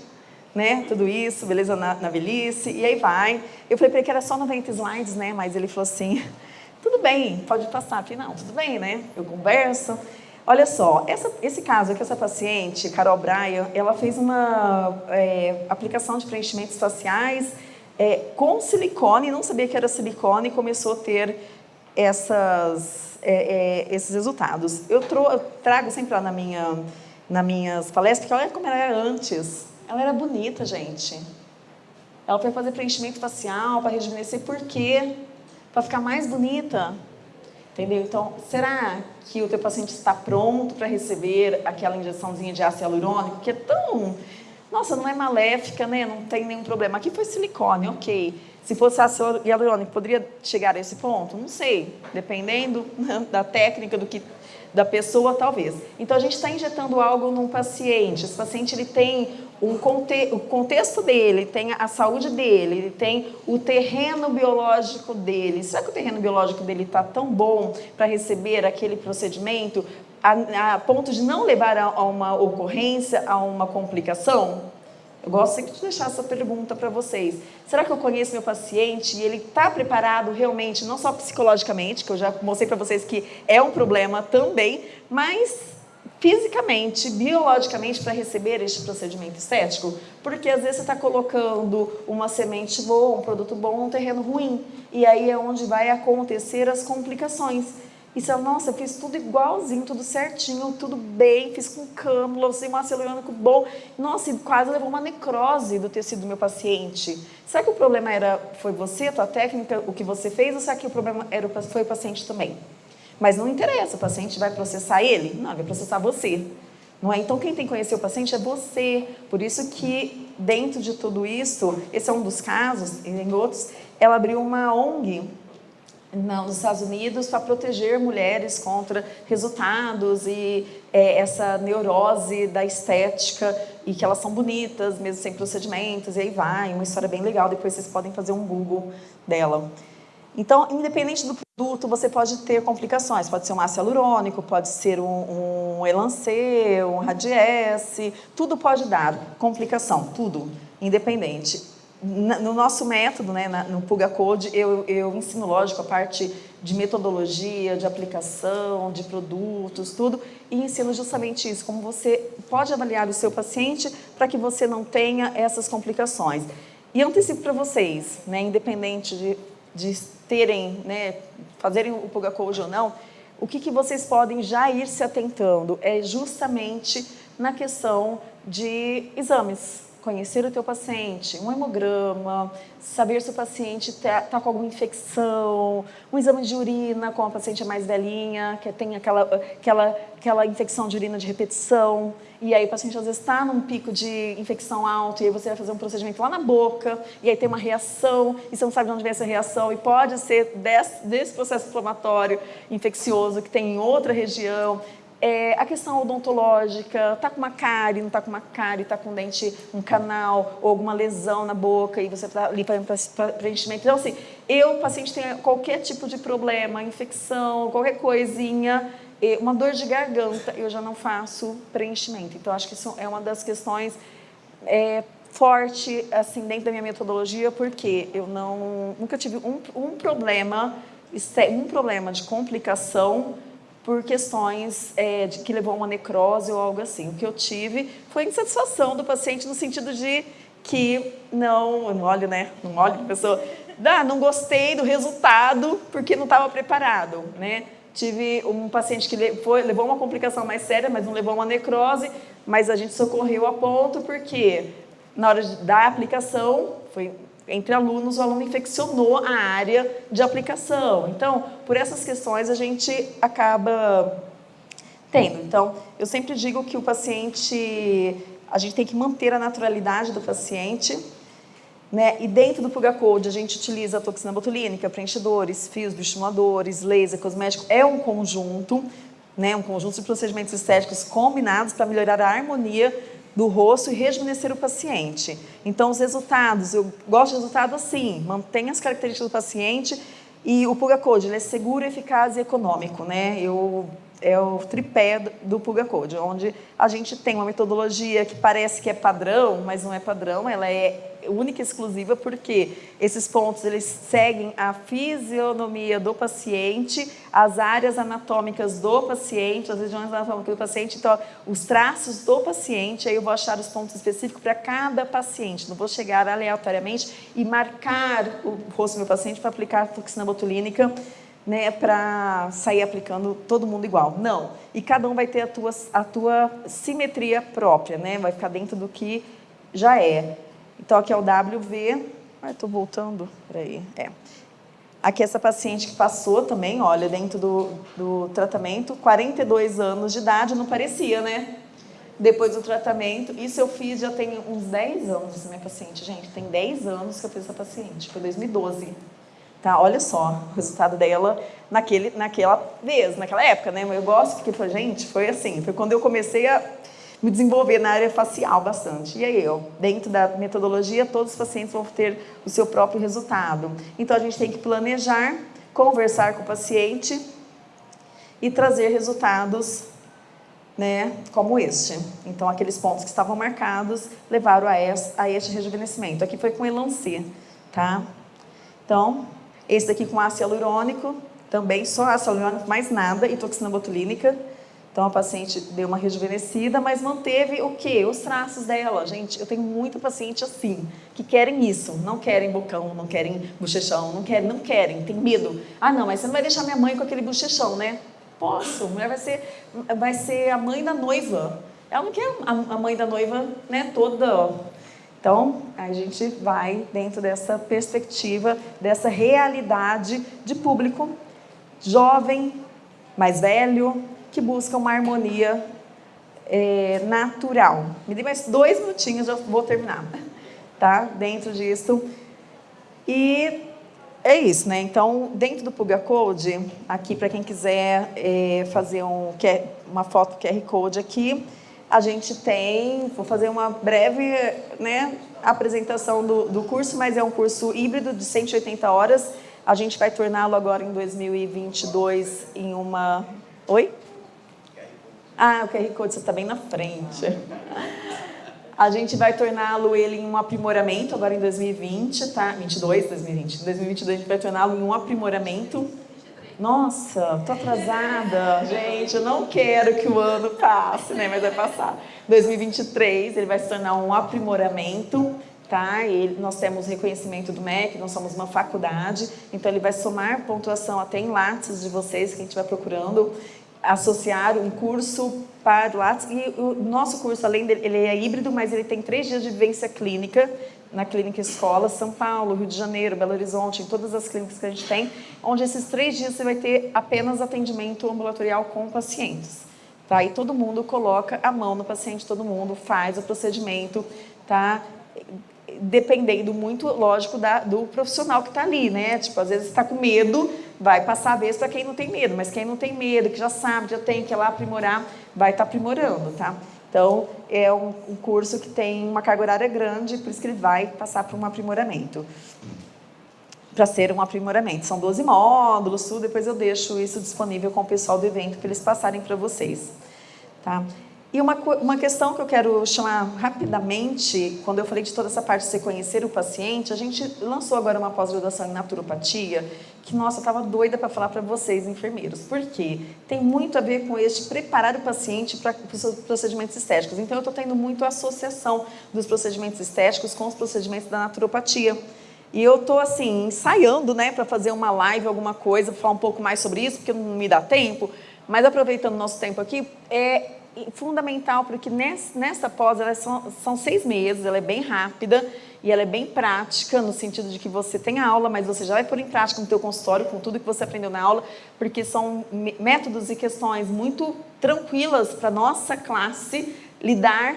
né, tudo isso, beleza na, na velhice, e aí vai. Eu falei para ele que era só 90 slides, né, mas ele falou assim, tudo bem, pode passar. Eu falei, não, tudo bem, né, eu converso. Olha só, essa, esse caso aqui, essa paciente, Carol Bryan, ela fez uma é, aplicação de preenchimentos faciais é, com silicone, não sabia que era silicone e começou a ter essas, é, é esses resultados. Eu, tro, eu, trago sempre lá na minha, nas minhas palestras, porque olha como ela era antes. Ela era bonita, gente. Ela foi fazer preenchimento facial para rejuvenescer, por quê? Para ficar mais bonita. Entendeu? Então, será que o teu paciente está pronto para receber aquela injeçãozinha de ácido hialurônico, que é tão... Nossa, não é maléfica, né? Não tem nenhum problema. Aqui foi silicone, ok. Se fosse ácido hialurônico, poderia chegar a esse ponto? Não sei. Dependendo né, da técnica, do que da pessoa, talvez. Então, a gente está injetando algo num paciente. Esse paciente ele tem um conte o contexto dele, tem a saúde dele, ele tem o terreno biológico dele. Será que o terreno biológico dele está tão bom para receber aquele procedimento a, a, ponto de não levar a, a uma ocorrência, a uma complicação? Eu gosto sempre de deixar essa pergunta para vocês. Será que eu conheço meu paciente e ele está preparado realmente, não só psicologicamente, que eu já mostrei para vocês que é um problema também, mas fisicamente, biologicamente, para receber este procedimento estético? Porque às vezes você está colocando uma semente boa, um produto bom num terreno ruim. E aí é onde vai acontecer as complicações. E você nossa, eu fiz tudo igualzinho, tudo certinho, tudo bem, fiz com cânula, usei um ácido hialurônico bom. Nossa, quase levou uma necrose do tecido do meu paciente. Será que o problema era, foi você, a tua técnica, o que você fez, ou será que o problema era, foi o paciente também? Mas não interessa, o paciente vai processar ele? Não, vai processar você. Não é? Então, quem tem que conhecer o paciente é você. Por isso que, dentro de tudo isso, esse é um dos casos, e em outros, ela abriu uma ONG não, nos Estados Unidos para proteger mulheres contra resultados e é, essa neurose da estética e que elas são bonitas, mesmo sem procedimentos, e aí vai, uma história bem legal, depois vocês podem fazer um Google dela. Então, independente do produto, você pode ter complicações. Pode ser um ácido hialurônico, pode ser um, um Elancê, um Radiesse, tudo pode dar complicação, tudo, independente. No nosso método, né, no Puga Code, eu, eu ensino, lógico, a parte de metodologia, de aplicação, de produtos, tudo, e ensino justamente isso, como você pode avaliar o seu paciente para que você não tenha essas complicações. E antecipo para vocês, né, independente de, de terem, né, fazerem o Puga Code ou não, o que, que vocês podem já ir se atentando é justamente na questão de exames conhecer o teu paciente, um hemograma, saber se o paciente está tá com alguma infecção, um exame de urina com a paciente mais velhinha, que tem aquela, aquela, aquela infecção de urina de repetição, e aí o paciente às vezes está num pico de infecção alto, e aí você vai fazer um procedimento lá na boca, e aí tem uma reação, e você não sabe de onde vem essa reação, e pode ser desse, desse processo inflamatório infeccioso que tem em outra região, é, a questão odontológica, tá com uma cárie, não tá com uma cárie, tá com um dente, um canal ou alguma lesão na boca e você está ali fazendo preenchimento. Então, assim, eu, paciente tem qualquer tipo de problema, infecção, qualquer coisinha, uma dor de garganta, eu já não faço preenchimento. Então, acho que isso é uma das questões é, forte, assim, dentro da minha metodologia, porque eu não, nunca tive um, um problema, um problema de complicação por questões é, de que levou a uma necrose ou algo assim. O que eu tive foi insatisfação do paciente no sentido de que não, não olho, né? Não olho a pessoa, ah, não gostei do resultado porque não estava preparado, né? Tive um paciente que foi, levou uma complicação mais séria, mas não levou uma necrose, mas a gente socorreu a ponto porque na hora da aplicação, foi entre alunos, o aluno infeccionou a área de aplicação. Então, por essas questões, a gente acaba tendo. Então, eu sempre digo que o paciente, a gente tem que manter a naturalidade do paciente, né? E dentro do Puga Code a gente utiliza a toxina botulínica, preenchedores, fios bioestimuladores, laser, cosmético. É um conjunto, né? um conjunto de procedimentos estéticos combinados para melhorar a harmonia do rosto e rejuvenescer o paciente. Então, os resultados, eu gosto de resultado assim, mantém as características do paciente e o Puga Code ele é seguro, eficaz e econômico. Né? Eu é o tripé do Puga Code, onde a gente tem uma metodologia que parece que é padrão, mas não é padrão, ela é única e exclusiva porque esses pontos eles seguem a fisionomia do paciente, as áreas anatômicas do paciente, as regiões anatômicas do paciente, então os traços do paciente, aí eu vou achar os pontos específicos para cada paciente, não vou chegar aleatoriamente e marcar o rosto do meu paciente para aplicar toxina botulínica né, para sair aplicando todo mundo igual. Não. E cada um vai ter a tua, a tua simetria própria, né? Vai ficar dentro do que já é. Então, aqui é o WV. Ai, estou voltando. Peraí. É. Aqui essa paciente que passou também, olha, dentro do, do tratamento, 42 anos de idade, não parecia, né? Depois do tratamento, isso eu fiz já tem uns 10 anos, essa minha paciente, gente, tem 10 anos que eu fiz essa paciente, foi 2012. Tá, olha só o resultado dela naquele, naquela vez, naquela época, né? Eu gosto porque, gente, foi assim, foi quando eu comecei a me desenvolver na área facial bastante. E aí, eu, dentro da metodologia, todos os pacientes vão ter o seu próprio resultado. Então, a gente tem que planejar, conversar com o paciente e trazer resultados né, como este. Então, aqueles pontos que estavam marcados levaram a este, a este rejuvenescimento. Aqui foi com Elancê, tá? Então, esse daqui com ácido hialurônico, também só ácido hialurônico, mais nada, e toxina botulínica. Então, a paciente deu uma rejuvenescida, mas manteve o quê? Os traços dela. Gente, eu tenho muita paciente assim, que querem isso. Não querem bocão, não querem bochechão, não querem, não querem, tem medo. Ah, não, mas você não vai deixar minha mãe com aquele bochechão, né? Posso, a mulher vai ser, vai ser a mãe da noiva. Ela não quer a, a mãe da noiva, né, toda então, a gente vai dentro dessa perspectiva, dessa realidade de público jovem, mais velho, que busca uma harmonia é, natural. Me dê mais dois minutinhos, já vou terminar. Tá? Dentro disso. E é isso, né? Então, dentro do Puga Code, aqui para quem quiser é, fazer um, uma foto QR Code aqui, a gente tem, vou fazer uma breve né, apresentação do, do curso, mas é um curso híbrido de 180 horas. A gente vai torná-lo agora em 2022 em uma... Oi? Ah, o QR Code está bem na frente. A gente vai torná-lo ele em um aprimoramento agora em 2020, tá? 22, 2020. Em 2022 a gente vai torná-lo em um aprimoramento nossa, tô atrasada, gente, eu não quero que o ano passe, né? Mas vai passar. 2023, ele vai se tornar um aprimoramento, tá? E nós temos reconhecimento do MEC, nós somos uma faculdade, então ele vai somar pontuação até em Lattes de vocês, que a gente vai procurando associar um curso para o. E o nosso curso, além dele, ele é híbrido, mas ele tem três dias de vivência clínica, na clínica escola, São Paulo, Rio de Janeiro, Belo Horizonte, em todas as clínicas que a gente tem, onde esses três dias você vai ter apenas atendimento ambulatorial com pacientes. Tá? E todo mundo coloca a mão no paciente, todo mundo faz o procedimento, tá? dependendo muito, lógico, da, do profissional que está ali, né? Tipo, às vezes está com medo, vai passar a vez para quem não tem medo, mas quem não tem medo, que já sabe, já tem, que ir lá aprimorar, vai estar tá aprimorando, tá? Então, é um, um, curso que tem uma carga horária grande, por isso que ele vai passar por um aprimoramento. Para ser um aprimoramento. São 12 módulos, tudo, depois eu deixo isso disponível com o pessoal do evento para eles passarem para vocês. Tá? E uma, uma questão que eu quero chamar rapidamente, quando eu falei de toda essa parte de você conhecer o paciente, a gente lançou agora uma pós-graduação em naturopatia, que, nossa, eu estava doida para falar para vocês, enfermeiros. Por quê? Tem muito a ver com este preparar o paciente para os procedimentos estéticos. Então, eu estou tendo muito associação dos procedimentos estéticos com os procedimentos da naturopatia. E eu estou, assim, ensaiando, né, para fazer uma live, alguma coisa, falar um pouco mais sobre isso, porque não me dá tempo. Mas, aproveitando o nosso tempo aqui, é fundamental, porque nessa pós, elas são, são seis meses, ela é bem rápida, e ela é bem prática, no sentido de que você tem a aula, mas você já vai pôr em prática no teu consultório, com tudo que você aprendeu na aula, porque são métodos e questões muito tranquilas para nossa classe lidar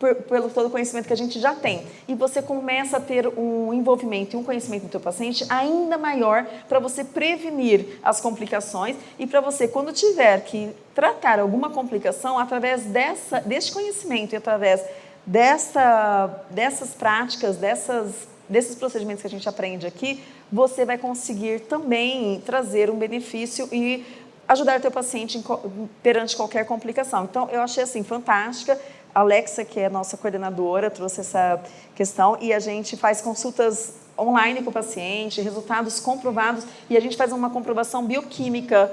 por, pelo todo o conhecimento que a gente já tem. E você começa a ter um envolvimento e um conhecimento do teu paciente ainda maior para você prevenir as complicações e para você, quando tiver que tratar alguma complicação, através dessa, deste conhecimento e através dessa, dessas práticas, dessas, desses procedimentos que a gente aprende aqui, você vai conseguir também trazer um benefício e ajudar o teu paciente perante qualquer complicação. Então, eu achei assim, fantástica. Alexa, que é a nossa coordenadora, trouxe essa questão e a gente faz consultas online com o paciente, resultados comprovados e a gente faz uma comprovação bioquímica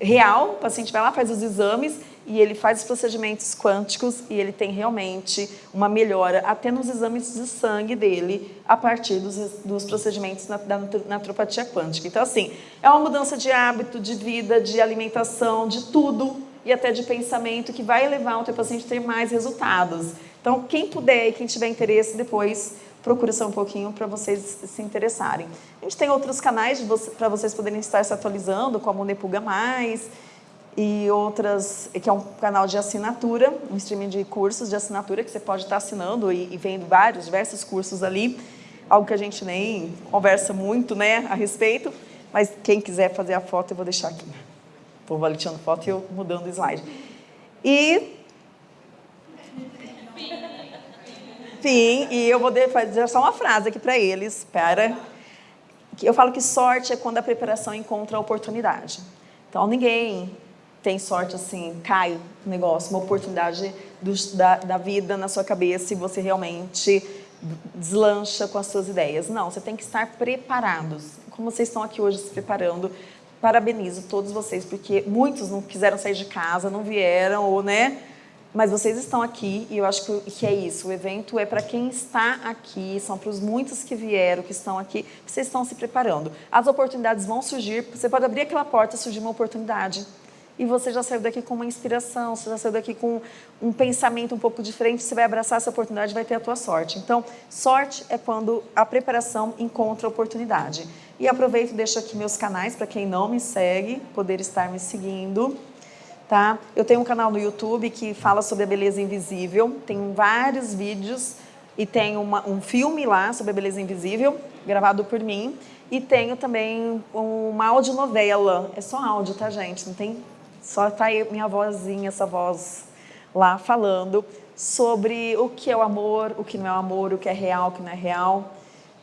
real, o paciente vai lá, faz os exames e ele faz os procedimentos quânticos e ele tem realmente uma melhora até nos exames de sangue dele a partir dos, dos procedimentos na, da naturopatia quântica. Então, assim, é uma mudança de hábito, de vida, de alimentação, de tudo e até de pensamento que vai levar o teu paciente a ter mais resultados. Então, quem puder e quem tiver interesse, depois procura só um pouquinho para vocês se interessarem. A gente tem outros canais para vocês poderem estar se atualizando, como o Nepuga Mais e outras, que é um canal de assinatura, um streaming de cursos de assinatura que você pode estar assinando e, e vendo vários, diversos cursos ali, algo que a gente nem conversa muito né, a respeito, mas quem quiser fazer a foto eu vou deixar aqui. Vou validando foto e eu mudando o slide. E Sim, e eu vou fazer só uma frase aqui para eles, para... Eu falo que sorte é quando a preparação encontra a oportunidade. Então, ninguém tem sorte assim, cai um negócio, uma oportunidade do, da, da vida na sua cabeça e você realmente deslancha com as suas ideias. Não, você tem que estar preparados. Como vocês estão aqui hoje se preparando, parabenizo todos vocês, porque muitos não quiseram sair de casa, não vieram, ou né, mas vocês estão aqui e eu acho que, é isso. O evento é para quem está aqui, são para os muitos que vieram, que estão aqui, vocês estão se preparando. As oportunidades vão surgir, você pode abrir aquela porta e surgir uma oportunidade. E você já saiu daqui com uma inspiração, você já saiu daqui com um pensamento um pouco diferente, você vai abraçar essa oportunidade e vai ter a tua sorte. Então, sorte é quando a preparação encontra a oportunidade. E aproveito e deixo aqui meus canais para quem não me segue, poder estar me seguindo. Tá? Eu tenho um canal no YouTube que fala sobre a beleza invisível, tem vários vídeos e tem uma, um filme lá sobre a beleza invisível, gravado por mim, e tenho também uma audionovela, é só áudio, tá gente? Não tem, só tá aí minha vozinha, essa voz lá falando sobre o que é o amor, o que não é o amor, o que é real, o que não é real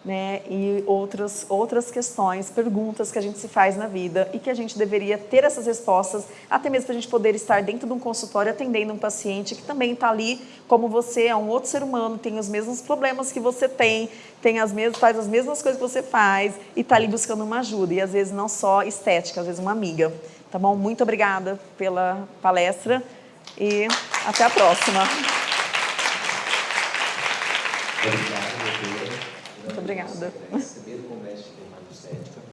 né, e outras, outras questões, perguntas que a gente se faz na vida e que a gente deveria ter essas respostas, até mesmo para a gente poder estar dentro de um consultório atendendo um paciente que também está ali como você, é um outro ser humano, tem os mesmos problemas que você tem, tem as mesmas, faz as mesmas coisas que você faz e está ali buscando uma ajuda, e às vezes não só estética, às vezes uma amiga. Tá bom? Muito obrigada pela palestra e até a próxima. Obrigado, Obrigada.